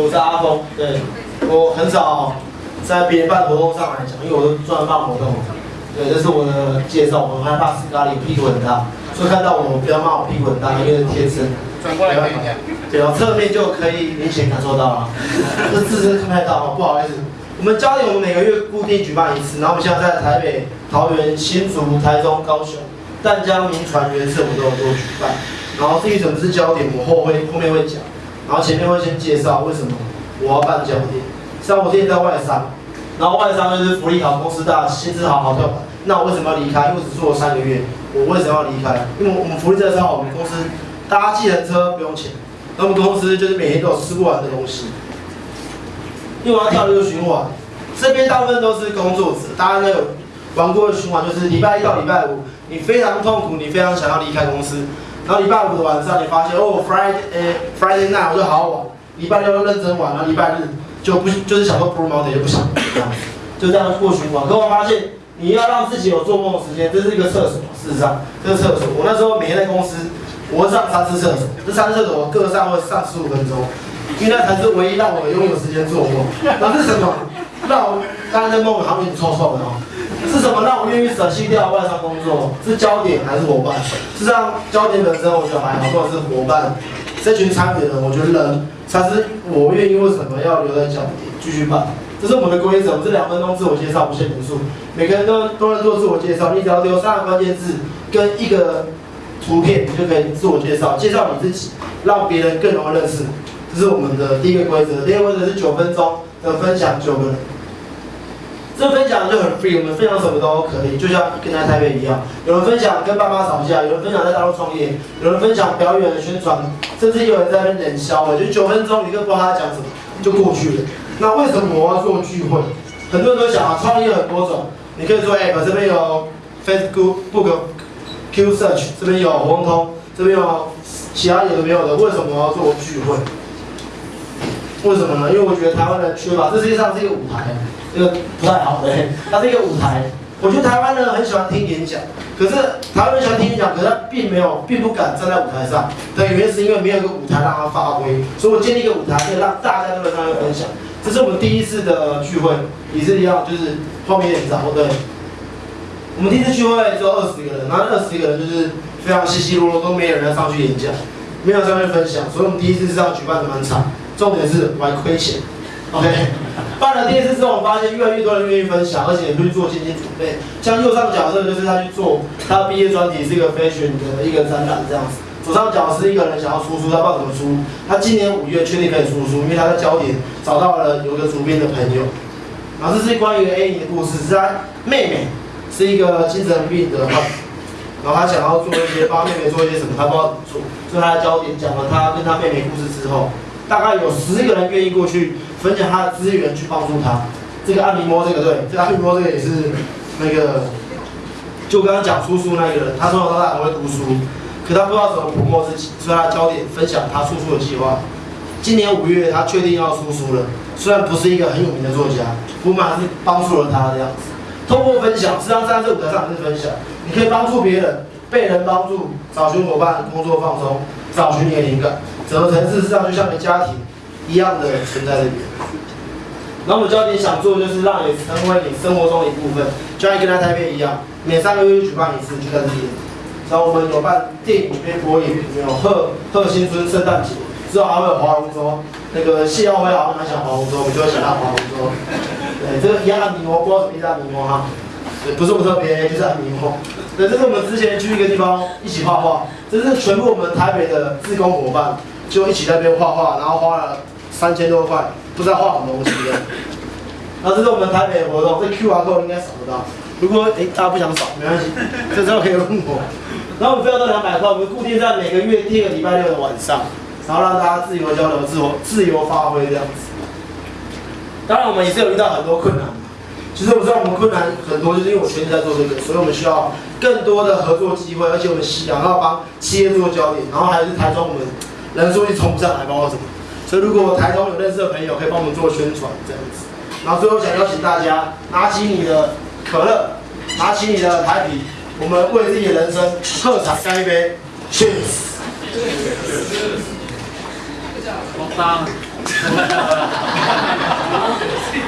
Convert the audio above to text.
我是阿峰，对我很少在别人办活动上来讲，因为我都专门办活动。对，这是我的介绍。我很害怕斯卡里屁股很大，所以看到我不要骂我屁股很大，因为是天生。转过来看一下。对哦，侧面就可以明显感受到了。这自身看不太到哦，不好意思。我们焦点我们每个月固定举办一次，然后我们现在在台北、桃园、新竹、台中、高雄、淡江、民传、原社，我们都有做举办。然后至于什么是焦点，我后会后面会讲。然后前面会先介绍为什么我要办焦点。像我之前在外商，然后外商就是福利好、公司大、薪资好、好跳。那我为什么要离开？因为我只做了三个月。我为什么要离开？因为我们福利真的好，我们公司搭计程车不用钱。那我们公司就是每天都有吃不完的东西。因为我要跳这个循环，这边大部分都是工作者，大家应该有玩过的循环，就是礼拜一到礼拜五，你非常痛苦，你非常想要离开公司。然后礼拜五的晚上，你发现哦，Friday，呃，Friday night 我就好好玩。礼拜六认真玩，然后礼拜日就不就是想说 Blue Mountain 就不想，就这样过循环。可我发现，你要让自己有做梦的时间，这是一个厕所。事实上，这个厕所，我那时候每天在公司，我会上三次厕所，这三次厕所我各上会上十五分钟，因为那才是唯一让我拥有时间做梦。那是什么？让我刚才的梦好像有点臭臭的哦。是什么让我愿意舍弃掉外商工作？是焦点还是伙伴？实际上，焦点本身我觉得还好，或者是伙伴这群参与的人，我觉得人才是我愿意为什么要留在焦点继续办。这是我们的规则，我这两分钟自我介绍不限人数，每个人都都能做自我介绍，你只要留三个关键字跟一个图片，你就可以自我介绍，介绍你自己，让别人更容易认识。这是我们的第一个规则，第二个规则是九分钟的分享九个。这分享就很 free，我们分享什么都可以，就像跟在台北一样。有人分享跟爸妈吵架，有人分享在大陆创业，有人分享表演的宣传，甚至有人在那边冷笑。我就九分钟，你都不知道他讲什么，就过去了。那为什么我要做聚会？很多人都想啊，创业很多种，你可以做 app，这边有 Facebook、Book、Q Search，这边有红通，这边有其他有的没有的。为什么我要做聚会？为什么呢？因为我觉得台湾人缺乏，这世界上是一个舞台。这个不太好的，它是一个舞台。我觉得台湾人很喜欢听演讲，可是台湾人喜欢听演讲，可是他并没有，并不敢站在舞台上。的原因是因为没有一个舞台让他发挥，所以我建立一个舞台，可以让大家都能上来分享。这是我们第一次的聚会，也是一样，就是后面点早对。我们第一次聚会只有二十个人，然后二十个人就是非常稀稀落落，都没有人要上去演讲，没有上去分享，所以我们第一次是这样举办的蛮惨。重点是我还亏钱。OK，办了第一次之后，我发现越来越多人愿意分享，而且也会做前期准备。像右上角这个就是他去做他毕业专题，是一个 fashion 的一个展览这样子。左上角是一个人想要出书，他不知道怎么出。他今年五月确定可以出书，因为他在焦点找到了有一个主编的朋友。然后这是关于 A 的故事，是他妹妹是一个精神病的，然后他想要做一些帮妹妹做一些什么，他不知道怎么做。所以他的焦点讲了他跟他妹妹故事之后，大概有十个人愿意过去。分享他的资源去帮助他，这个安妮摸这个对，这个安妮摸这个也是那个，就刚刚讲出书那个人，他从小到大很会读书，可他不知道怎么捕摸自己，所以他焦点分享他出书的计划。今年五月他确定要出书了，虽然不是一个很有名的作家，我们还是帮助了他这样子。通过分享，实际上站在这舞台上是分享，你可以帮助别人，被人帮助，找寻伙伴，工作放松，找寻你的灵感，整个城市实际上就像个家庭。一样的存在这边。然后我们焦点想做的就是让你成为你生活中的一部分，就像跟他台北一样，每三个月举办一次，就在这边。然后我们有办电影片播映，有贺贺新春圣诞节，之后还会有划龙舟。那个谢耀辉好像蛮想划龙舟，我们就会想他划龙舟。对，这个一样按摩，不知道什么意思按摩哈？也不是我特别，就是按摩。对，这是我们之前去一个地方一起画画，这是全部我们台北的自工伙伴，就一起在那边画画，然后花了。三千多块，不知道画什么东西的。那这是我们台北的活动，这 QR code 应该扫得到。如果哎大家不想扫，没关系，这时候可以问我。然后我们费用都两百块，我们固定在每个月第二个礼拜六的晚上，然后让大家自由交流、自我自由发挥这样子。当然我们也是有遇到很多困难。其实我知道我们困难很多，就是因为我全职在做这个，所以我们需要更多的合作机会，而且我们想要帮企业做焦点，然后还是台中我们人数一冲不上来，包括什么？所以，如果台中有认识的朋友，可以帮我们做宣传这样子。然后，最后想邀请大家拿起你的可乐，拿起你的台啤，我们为自己的人生喝彩干一杯，Cheers！